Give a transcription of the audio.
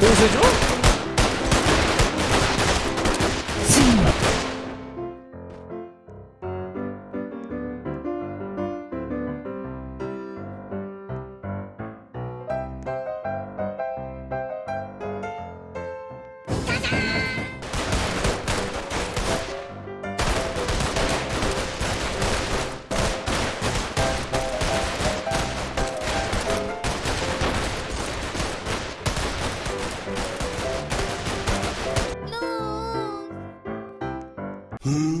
공수죠? 何？